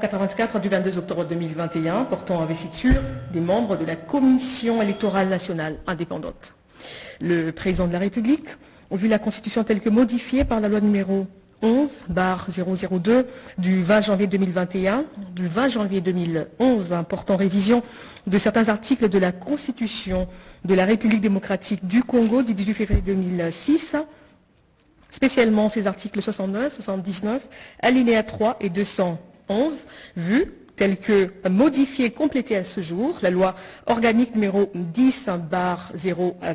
84 du 22 octobre 2021 portant investiture des membres de la Commission électorale nationale indépendante. Le président de la République, vu la Constitution telle que modifiée par la loi numéro 11 002 du 20 janvier 2021, du 20 janvier 2011 portant révision de certains articles de la Constitution de la République démocratique du Congo du 18 février 2006, spécialement ces articles 69, 79, alinéa 3 et 211, vus tels que modifiés et complétés à ce jour, la loi organique numéro 10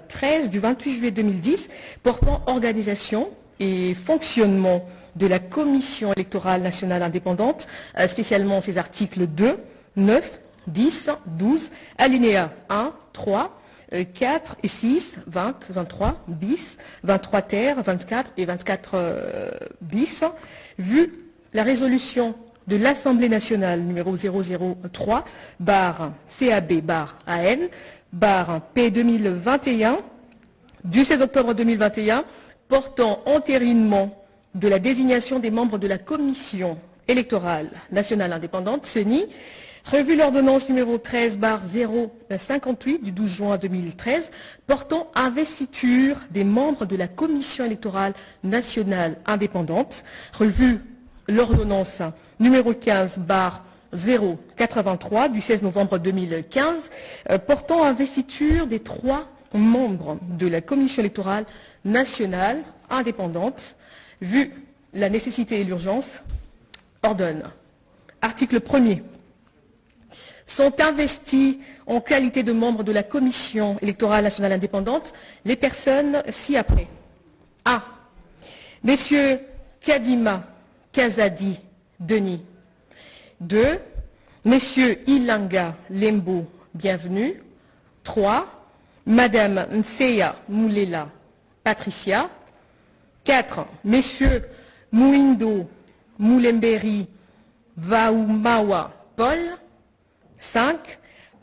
013 du 28 juillet 2010 portant organisation et fonctionnement de la Commission électorale nationale indépendante, euh, spécialement ces articles 2, 9, 10, 12, alinéa 1, 3, 4 et 6, 20, 23 bis, 23 terre, 24 et 24 euh, bis, vu la résolution de l'Assemblée nationale numéro 003, barre CAB, barre AN, barre P 2021, du 16 octobre 2021, portant entérinement de la désignation des membres de la Commission électorale nationale indépendante, CENI, Revue l'ordonnance numéro 13 058 du 12 juin 2013 portant investiture des membres de la Commission électorale nationale indépendante. Revue l'ordonnance numéro 15 083 du 16 novembre 2015 euh, portant investiture des trois membres de la Commission électorale nationale indépendante. Vu la nécessité et l'urgence, ordonne. Article 1er sont investis en qualité de membres de la Commission électorale nationale indépendante les personnes ci-après. A. Messieurs Kadima, Kazadi, Denis. 2. Messieurs Ilanga, Lembo, bienvenue. 3. Madame Nseya Moulela, Patricia. 4. Messieurs Mouindo, Moulemberi, Vaoumawa, Paul. 5.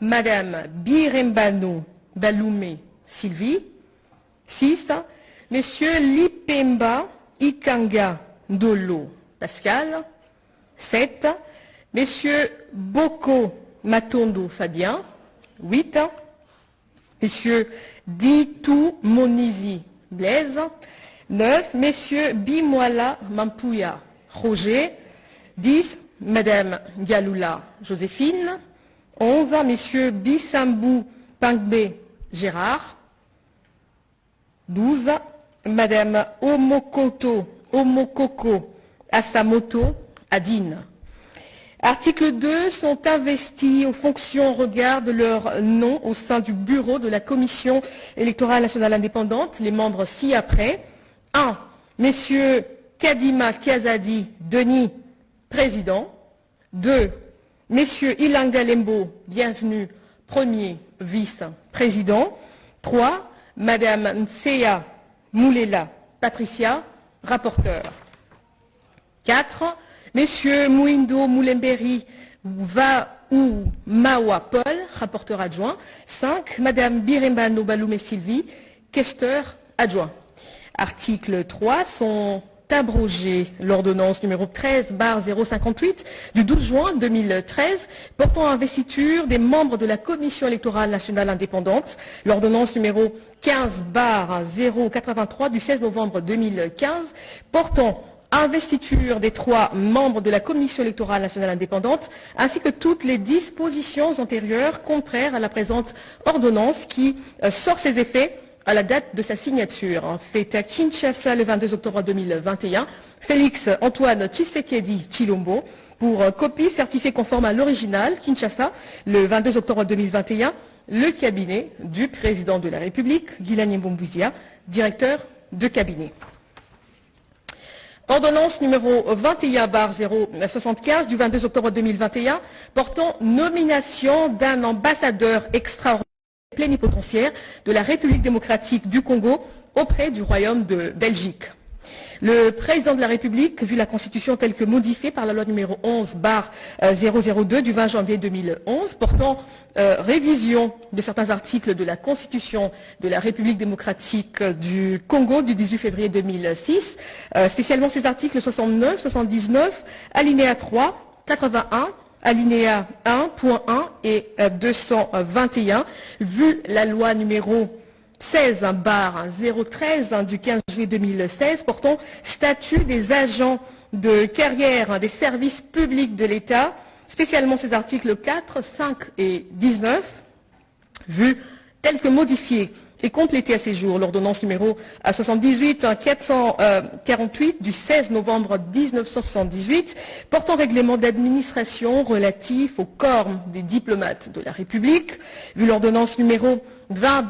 Madame Birembano Baloumé Sylvie. 6. Monsieur Lipemba Ikanga Dolo Pascal. 7. Monsieur Boko Matondo Fabien. 8. Monsieur Ditou Monizi Blaise. 9. Messieurs Bimoala Mampouya Roger. 10. Madame Galoula Joséphine. 11, Messieurs Bissambou Pangbe Gérard. 12, Madame Omokoto Omokoko Asamoto Adine. Article 2 sont investis aux fonctions au regard de leur nom au sein du bureau de la Commission électorale nationale indépendante, les membres ci-après. 1. Messieurs Kadima Kiazadi Denis, président. 2. Messieurs Ilanga Lembo, bienvenue, premier vice-président. 3. Madame Nseya Moulela Patricia, rapporteur. 4. Messieurs Mouindo Moulemberi Va ou Mawa Paul, rapporteur adjoint. 5. Madame Birembano Baloumé Sylvie, questeur adjoint. Article 3. Sont abroger l'ordonnance numéro 13 058 du 12 juin 2013 portant investiture des membres de la Commission électorale nationale indépendante, l'ordonnance numéro 15 083 du 16 novembre 2015 portant investiture des trois membres de la Commission électorale nationale indépendante, ainsi que toutes les dispositions antérieures contraires à la présente ordonnance qui euh, sort ses effets à la date de sa signature, faite à Kinshasa le 22 octobre 2021, Félix Antoine Tshisekedi Chilombo, pour euh, copie certifiée conforme à l'original, Kinshasa, le 22 octobre 2021, le cabinet du président de la République, Guilani Mbombouizia, directeur de cabinet. Ordonnance numéro 21-075 du 22 octobre 2021 portant nomination d'un ambassadeur extraordinaire plénipotentiaire de la République démocratique du Congo auprès du Royaume de Belgique. Le président de la République, vu la Constitution telle que modifiée par la loi numéro 11 002 du 20 janvier 2011 portant euh, révision de certains articles de la Constitution de la République démocratique du Congo du 18 février 2006, euh, spécialement ces articles 69, 79, alinéa 3, 81, alinéa 1.1 et 221, euh, vu la loi numéro 16 bar 013 du 15 juillet 2016 portant statut des agents de carrière des services publics de l'État, spécialement ces articles 4, 5 et 19, vu tel que modifiés et complété à ces jours. L'ordonnance numéro 78 448 du 16 novembre 1978 portant règlement d'administration relatif au corps des diplomates de la République, vu l'ordonnance numéro 20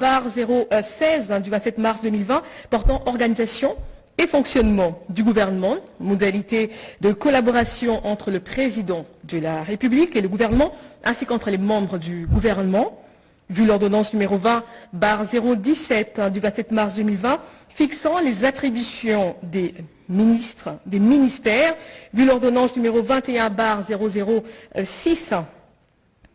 016 du 27 mars 2020 portant organisation et fonctionnement du gouvernement, modalité de collaboration entre le président de la République et le gouvernement, ainsi qu'entre les membres du gouvernement, vu l'ordonnance numéro 20 017 du 27 mars 2020 fixant les attributions des ministres, des ministères, vu l'ordonnance numéro 21 006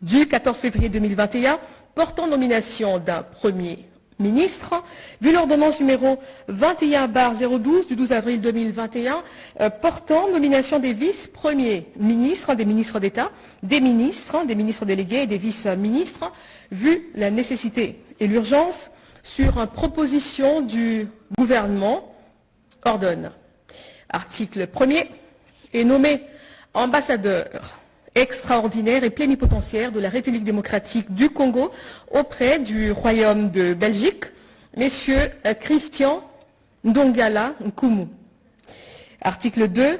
du 14 février 2021 portant nomination d'un premier ministre, vu l'ordonnance numéro 21 012 du 12 avril 2021 euh, portant nomination des vice-premiers ministres, des ministres d'État, des ministres, des ministres délégués et des vice-ministres, vu la nécessité et l'urgence sur proposition du gouvernement, ordonne. Article 1er est nommé ambassadeur extraordinaire et plénipotentiaire de la République démocratique du Congo auprès du Royaume de Belgique, messieurs euh, Christian Ndongala Nkumu. Article 2.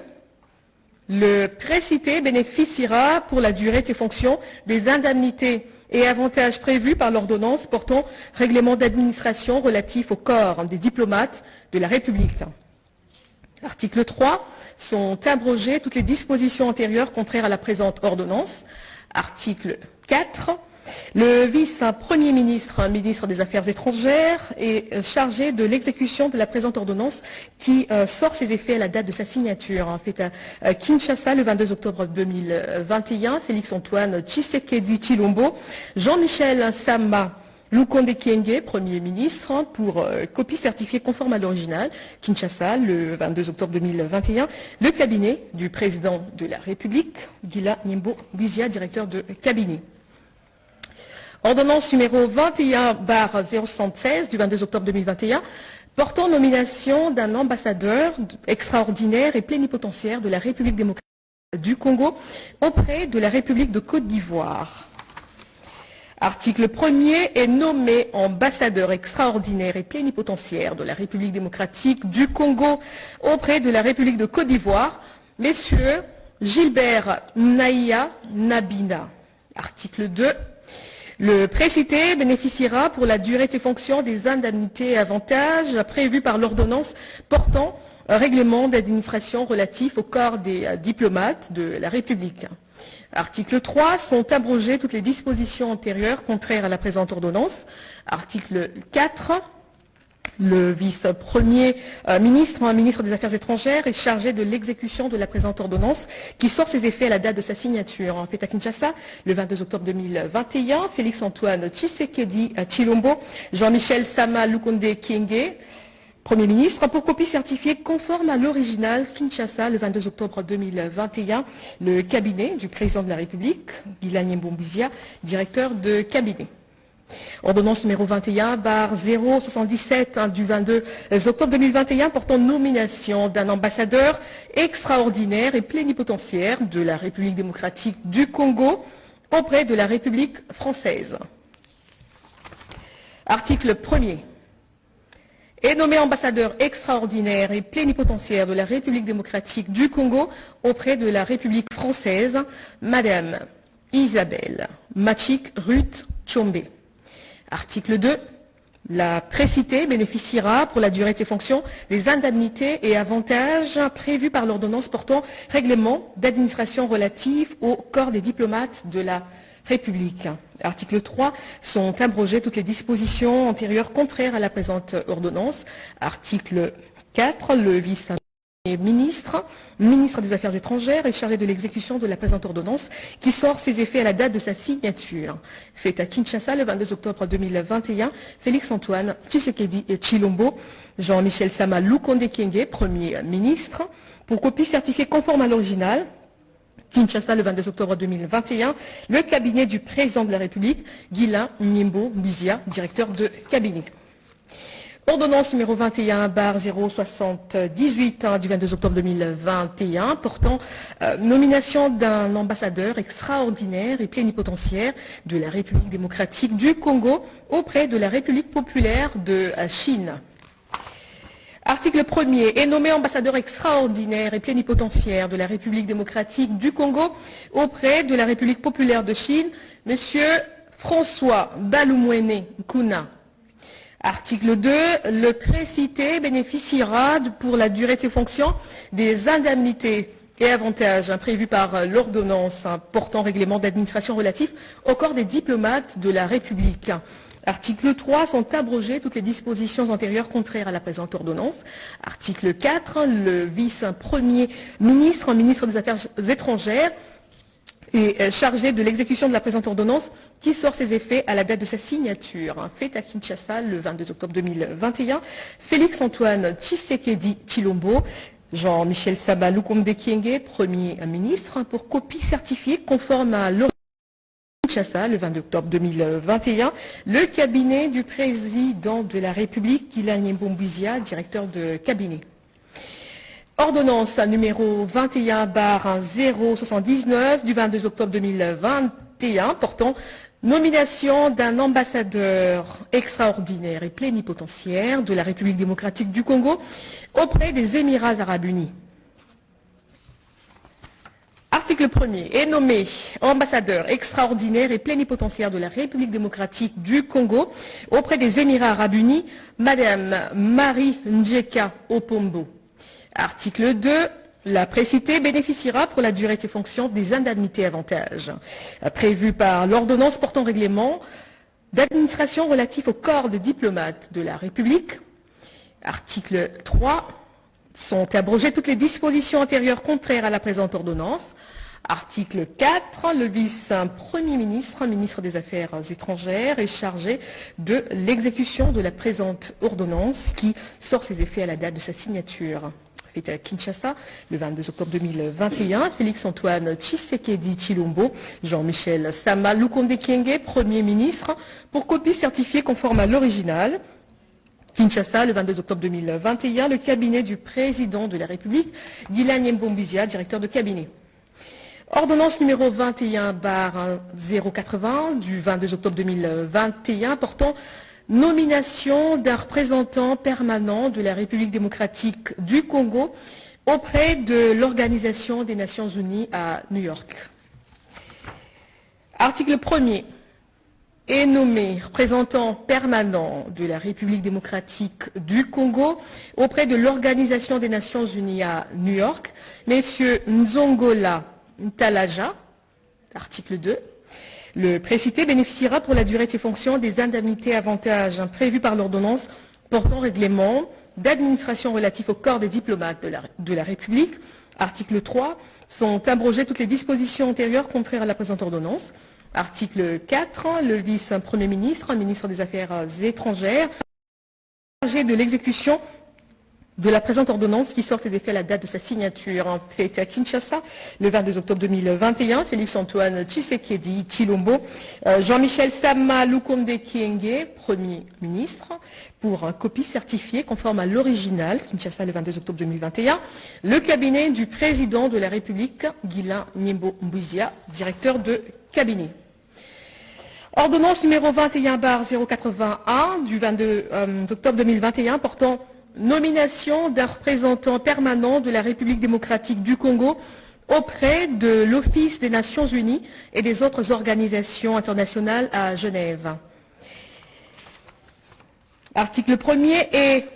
Le précité bénéficiera pour la durée de ses fonctions des indemnités et avantages prévus par l'ordonnance portant règlement d'administration relatif au corps des diplomates de la République. Article 3 sont abrogées toutes les dispositions antérieures contraires à la présente ordonnance. Article 4. Le vice-premier ministre, ministre des Affaires étrangères, est chargé de l'exécution de la présente ordonnance qui euh, sort ses effets à la date de sa signature. En fait, à Kinshasa, le 22 octobre 2021, Félix-Antoine Tshisekedi Chilombo, Jean-Michel Sama, Lukonde Kienge, Premier ministre, pour euh, copie certifiée conforme à l'original, Kinshasa, le 22 octobre 2021, le cabinet du président de la République, Gila Nimbo Bizia, directeur de cabinet. Ordonnance numéro 21 076 du 22 octobre 2021 portant nomination d'un ambassadeur extraordinaire et plénipotentiaire de la République démocratique du Congo auprès de la République de Côte d'Ivoire. Article 1er est nommé ambassadeur extraordinaire et plénipotentiaire de la République démocratique du Congo auprès de la République de Côte d'Ivoire, messieurs Gilbert Naïa Nabina. Article 2. Le précité bénéficiera pour la durée de ses fonctions des indemnités et avantages prévus par l'ordonnance portant un règlement d'administration relatif au corps des euh, diplomates de la République. Article 3, sont abrogées toutes les dispositions antérieures contraires à la présente ordonnance. Article 4, le vice-premier euh, ministre, un ministre des Affaires étrangères, est chargé de l'exécution de la présente ordonnance qui sort ses effets à la date de sa signature. En à Kinshasa, le 22 octobre 2021, Félix-Antoine Tshisekedi Chilombo, Jean-Michel Sama Lukonde Kienge, Premier ministre, pour copie certifiée conforme à l'original Kinshasa le 22 octobre 2021, le cabinet du président de la République, Guilagne Mbombizia, directeur de cabinet. Ordonnance numéro 21 bar 077 du 22 octobre 2021 portant nomination d'un ambassadeur extraordinaire et plénipotentiaire de la République démocratique du Congo auprès de la République française. Article 1er est nommé ambassadeur extraordinaire et plénipotentiaire de la République démocratique du Congo auprès de la République française, Madame Isabelle Machik Ruth Chombe. Article 2. La précité bénéficiera pour la durée de ses fonctions des indemnités et avantages prévus par l'ordonnance portant règlement d'administration relatif au corps des diplomates de la République. Article 3, sont abrogées toutes les dispositions antérieures contraires à la présente ordonnance. Article 4, le vice ministre, ministre des Affaires étrangères, est chargé de l'exécution de la présente ordonnance qui sort ses effets à la date de sa signature. Fait à Kinshasa le 22 octobre 2021, Félix-Antoine Tshisekedi et Chilombo, Jean-Michel Sama Lukonde Kienge, Premier ministre, pour copie certifiée conforme à l'original, Kinshasa, le 22 octobre 2021, le cabinet du président de la République, Guilain Nimbo Mbizia, directeur de cabinet. Ordonnance numéro 21 bar 078 hein, du 22 octobre 2021 portant euh, nomination d'un ambassadeur extraordinaire et plénipotentiaire de la République démocratique du Congo auprès de la République populaire de Chine. Article 1er est nommé ambassadeur extraordinaire et plénipotentiaire de la République démocratique du Congo auprès de la République populaire de Chine, Monsieur François Baloumouene Kuna. Article 2, le précité bénéficiera pour la durée de ses fonctions des indemnités et avantages prévus par l'ordonnance portant règlement d'administration relatif au corps des diplomates de la République. Article 3, sont abrogées toutes les dispositions antérieures contraires à la présente ordonnance. Article 4, le vice-premier ministre, ministre des Affaires étrangères, est chargé de l'exécution de la présente ordonnance qui sort ses effets à la date de sa signature. Fait à Kinshasa le 22 octobre 2021, Félix-Antoine Tshisekedi Chilombo, Jean-Michel Saba Lukombe Kienge, Premier ministre, pour copie certifiée conforme à l'ordonnance Le 22 octobre 2021, le cabinet du président de la République, Kylian directeur de cabinet. Ordonnance numéro 21 bar 079 du 22 octobre 2021 portant nomination d'un ambassadeur extraordinaire et plénipotentiaire de la République démocratique du Congo auprès des Émirats arabes unis. Article 1er est nommé ambassadeur extraordinaire et plénipotentiaire de la République démocratique du Congo auprès des Émirats arabes unis, Madame Marie Njeka Opombo. Article 2. La précité bénéficiera pour la durée de ses fonctions des indemnités avantages prévues par l'ordonnance portant règlement d'administration relatif au corps de diplomates de la République. Article 3. Sont abrogées toutes les dispositions antérieures contraires à la présente ordonnance. Article 4, le vice-premier ministre, ministre des Affaires étrangères, est chargé de l'exécution de la présente ordonnance qui sort ses effets à la date de sa signature fait à Kinshasa le 22 octobre 2021. Félix-Antoine Tshisekedi Chilombo, Jean-Michel Sama Lukonde Kienge, Premier ministre, pour copie certifiée conforme à l'original. Kinshasa, le 22 octobre 2021, le cabinet du président de la République, Guylaine Mbombizia, directeur de cabinet. Ordonnance numéro 21 bar 080 du 22 octobre 2021 portant nomination d'un représentant permanent de la République démocratique du Congo auprès de l'Organisation des Nations Unies à New York. Article 1er est nommé représentant permanent de la République démocratique du Congo auprès de l'Organisation des Nations Unies à New York, messieurs Nzongola Ntalaja, article 2, le précité bénéficiera pour la durée de ses fonctions des indemnités avantages prévues par l'ordonnance portant règlement d'administration relatif au corps des diplomates de la, de la, République. Article 3. Sont abrogées toutes les dispositions antérieures contraires à la présente ordonnance. Article 4. Le vice-premier ministre, ministre des Affaires étrangères, chargé de l'exécution de la présente ordonnance qui sort ses effets à la date de sa signature. Fait à Kinshasa le 22 octobre 2021. Félix-Antoine Tshisekedi Chilombo, euh, Jean-Michel Sama Lukonde Kienge, Premier ministre, pour copie certifiée conforme à l'original, Kinshasa le 22 octobre 2021. Le cabinet du président de la République, Guilain Nimbo Mbouizia, directeur de cabinet. Ordonnance numéro 21 bar 081 du 22 euh, octobre 2021 portant nomination d'un représentant permanent de la République démocratique du Congo auprès de l'Office des Nations Unies et des autres organisations internationales à Genève. Article 1er est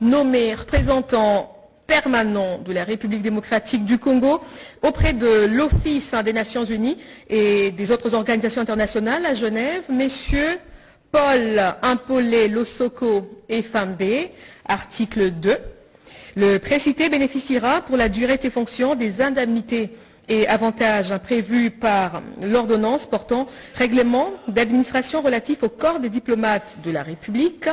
nommé représentant permanent de la République démocratique du Congo auprès de l'Office des Nations Unies et des autres organisations internationales à Genève, messieurs Paul Impolé Losoko et Fambé, article 2. Le précité bénéficiera pour la durée de ses fonctions des indemnités et avantages prévus par l'ordonnance portant règlement d'administration relatif au corps des diplomates de la République.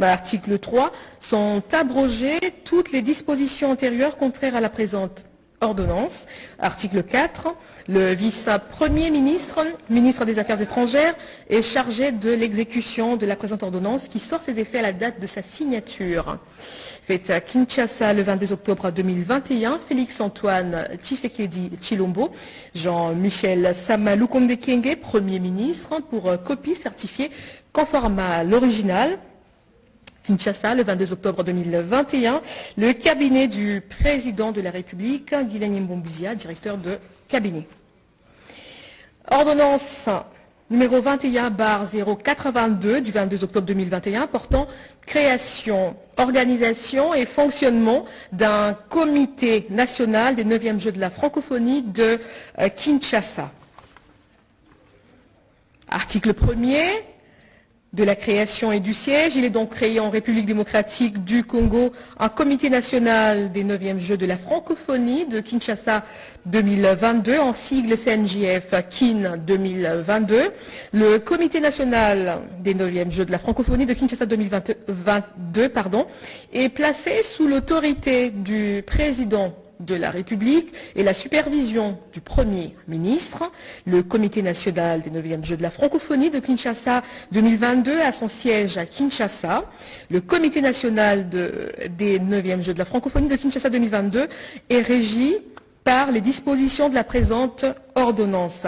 Article 3. Sont abrogées toutes les dispositions antérieures contraires à la présente ordonnance. Article 4, le vice-premier ministre, ministre des Affaires étrangères, est chargé de l'exécution de la présente ordonnance qui sort ses effets à la date de sa signature. Fait à Kinshasa le 22 octobre 2021, Félix-Antoine Tshisekedi Chilombo, Jean-Michel Samaloukonde Kenge, Premier ministre, pour copie certifiée conforme à l'original Kinshasa, le 22 octobre 2021, le cabinet du président de la République, Guylaine Mbombuzia, directeur de cabinet. Ordonnance numéro 21 bar 082 du 22 octobre 2021 portant création, organisation et fonctionnement d'un comité national des 9e Jeux de la francophonie de euh, Kinshasa. Article 1er, de la création et du siège. Il est donc créé en République démocratique du Congo un comité national des 9e Jeux de la francophonie de Kinshasa 2022, en sigle CNJF KIN 2022. Le comité national des 9e Jeux de la francophonie de Kinshasa 2022 pardon, est placé sous l'autorité du président de la République et la supervision du Premier ministre. Le Comité national des 9e Jeux de la francophonie de Kinshasa 2022 a son siège à Kinshasa. Le Comité national des 9e Jeux de la francophonie de Kinshasa 2022 est régi par les dispositions de la présente ordonnance.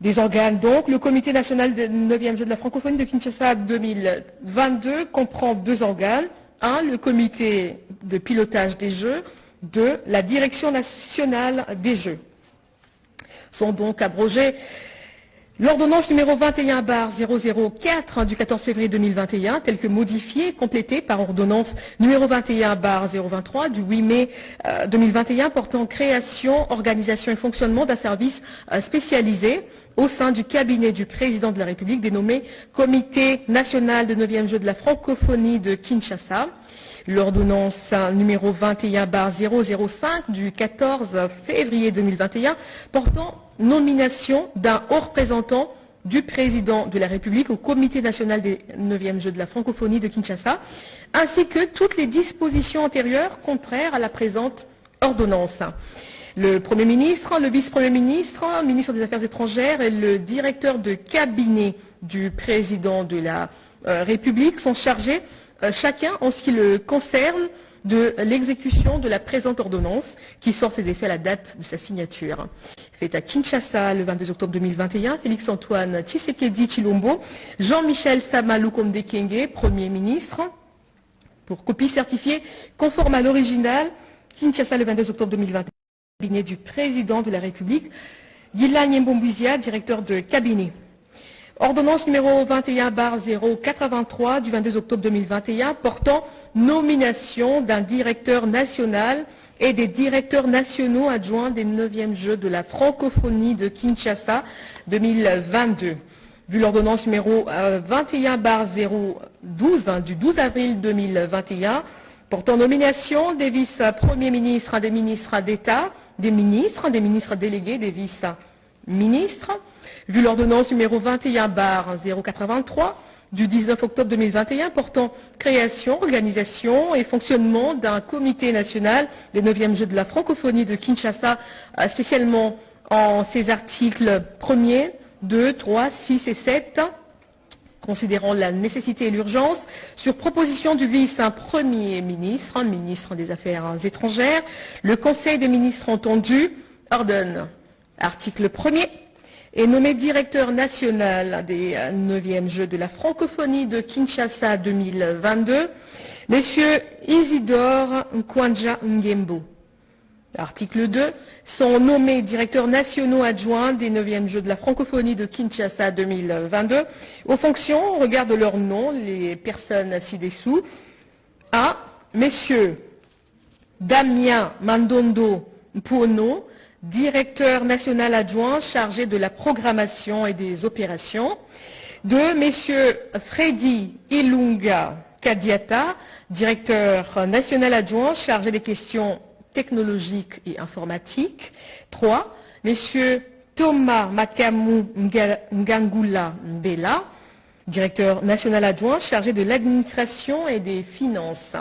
Des organes donc, le Comité national des 9e Jeux de la francophonie de Kinshasa 2022 comprend deux organes, un, le comité de pilotage des Jeux, deux, la direction nationale des Jeux. Sont donc abrogés l'ordonnance numéro 21 004 du 14 février 2021, telle que modifiée, complétée par ordonnance numéro 21 023 du 8 mai 2021 euh, portant création, organisation et fonctionnement d'un service euh, spécialisé au sein du cabinet du président de la République dénommé Comité national de 9e jeu de la francophonie de Kinshasa. L'ordonnance numéro 21-005 du 14 février 2021 portant nomination d'un haut représentant du président de la République au Comité national des 9e Jeux de la francophonie de Kinshasa, ainsi que toutes les dispositions antérieures contraires à la présente ordonnance. Le Premier ministre, le vice-premier ministre, ministre des Affaires étrangères et le directeur de cabinet du président de la euh, République sont chargés, chacun en ce qui le concerne, de l'exécution de la présente ordonnance qui sort ses effets à la date de sa signature. Fait à Kinshasa le 22 octobre 2021, Félix-Antoine Tshisekedi Chilombo, Jean-Michel Samaloukonde Kenge, Premier ministre, pour copie certifiée conforme à l'original, Kinshasa le 22 octobre 2021 cabinet du président de la République, Guylaine Nyembombuzia, directeur de cabinet. Ordonnance numéro 21 083 du 22 octobre 2021 portant nomination d'un directeur national et des directeurs nationaux adjoints des 9e Jeux de la francophonie de Kinshasa 2022. Vu l'ordonnance numéro 21 012 du 12 avril 2021 portant nomination des vice-premiers ministres, des ministres d'État, des ministres, des ministres délégués, des vice-ministres, vu l'ordonnance numéro 21 bar 083 du 19 octobre 2021 portant création, organisation et fonctionnement d'un comité national des 9e Jeux de la francophonie de Kinshasa, euh, spécialement en ses articles 1er, 2, 3, 6 et 7, considérant la nécessité et l'urgence, sur proposition du vice-premier ministre, ministre des Affaires étrangères, le Conseil des ministres entendu ordonne, article 1er, est nommé directeur national des 9e Jeux de la francophonie de Kinshasa 2022, Monsieur Isidore Nkwanja Ngembo. Article 2, sont nommés directeurs nationaux adjoints des 9e Jeux de la francophonie de Kinshasa 2022 aux fonctions, au regard de leur nom, les personnes ci-dessous. A. Messieurs Damien Mandondo Mpuono, directeur national adjoint chargé de la programmation et des opérations. 2. Messieurs Freddy Ilunga Kadiata, directeur national adjoint chargé des questions technologique et informatique. Trois, Messieurs Thomas Makamu Ngangula Mbela, directeur national adjoint chargé de l'administration et des finances.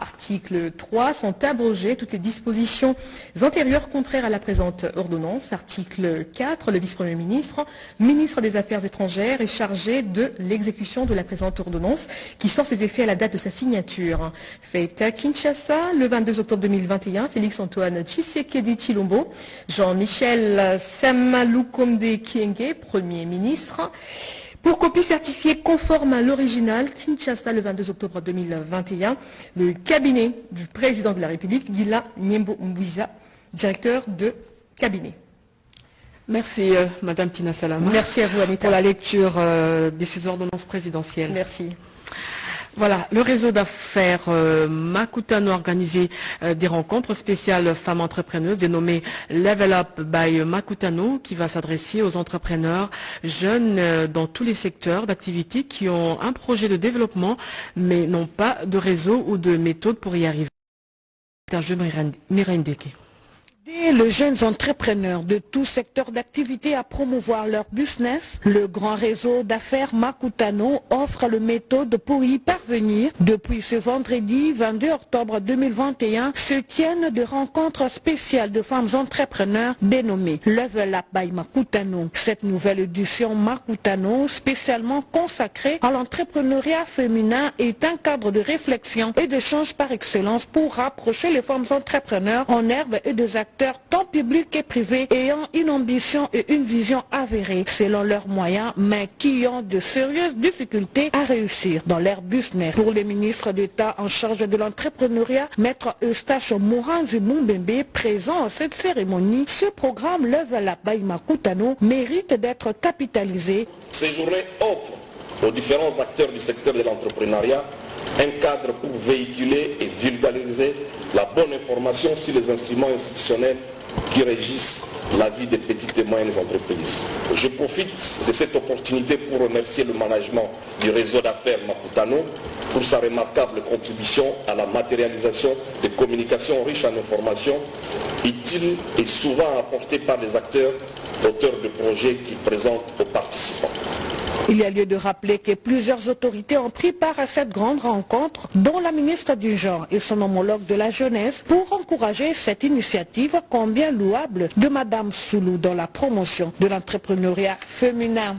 Article 3, sont abrogées toutes les dispositions antérieures contraires à la présente ordonnance. Article 4, le vice-premier ministre, ministre des Affaires étrangères, est chargé de l'exécution de la présente ordonnance qui sort ses effets à la date de sa signature. Fait à Kinshasa, le 22 octobre 2021, Félix-Antoine Tshisekedi Chilombo, Jean-Michel Samaloukonde Kienge, Premier ministre, pour copie certifiée conforme à l'original, Kinshasa, le 22 octobre 2021, le cabinet du président de la République, Gila Nyembo Mbouiza, directeur de cabinet. Merci, euh, Madame Tina Salama. Merci à vous, Anita. Pour la lecture euh, de ces ordonnances présidentielles. Merci. Voilà, le réseau d'affaires euh, Makutano a organisé euh, des rencontres spéciales femmes entrepreneuses dénommées Level Up by Makutano qui va s'adresser aux entrepreneurs jeunes euh, dans tous les secteurs d'activité qui ont un projet de développement mais n'ont pas de réseau ou de méthode pour y arriver. Les jeunes entrepreneurs de tout secteur d'activité à promouvoir leur business, le grand réseau d'affaires Makutano offre le méthode pour y parvenir. Depuis ce vendredi 22 octobre 2021 se tiennent des rencontres spéciales de femmes entrepreneurs dénommées Level Up by Makutano. Cette nouvelle édition Makutano, spécialement consacrée à l'entrepreneuriat féminin, est un cadre de réflexion et d'échange par excellence pour rapprocher les femmes entrepreneurs en herbe et des acteurs tant publics et privés, ayant une ambition et une vision avérée selon leurs moyens, mais qui ont de sérieuses difficultés à réussir dans leur business. Pour le ministre d'État en charge de l'entrepreneuriat, Maître Eustache Moranzi Mumbembe, présent à cette cérémonie, ce programme Lève la Baïma Koutano mérite d'être capitalisé. Ces journées offrent aux différents acteurs du secteur de l'entrepreneuriat un cadre pour véhiculer et vulgariser la bonne information sur les instruments institutionnels qui régissent la vie des petites et moyennes entreprises. Je profite de cette opportunité pour remercier le management du réseau d'affaires Maputano pour sa remarquable contribution à la matérialisation des communications riches en informations, utiles et souvent apportées par les acteurs auteurs de projets qui présentent aux participants. Il y a lieu de rappeler que plusieurs autorités ont pris part à cette grande rencontre, dont la ministre du Genre et son homologue de la jeunesse, pour encourager cette initiative combien louable de Madame Soulou dans la promotion de l'entrepreneuriat féminin.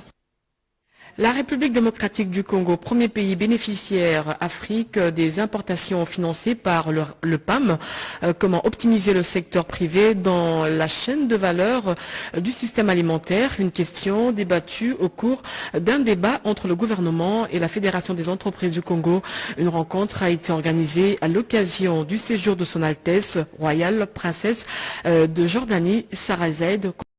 La République démocratique du Congo, premier pays bénéficiaire Afrique des importations financées par le, PAM, euh, comment optimiser le secteur privé dans la chaîne de valeur du système alimentaire, une question débattue au cours d'un débat entre le gouvernement et la Fédération des entreprises du Congo. Une rencontre a été organisée à l'occasion du séjour de son Altesse royale princesse euh, de Jordanie, Sarah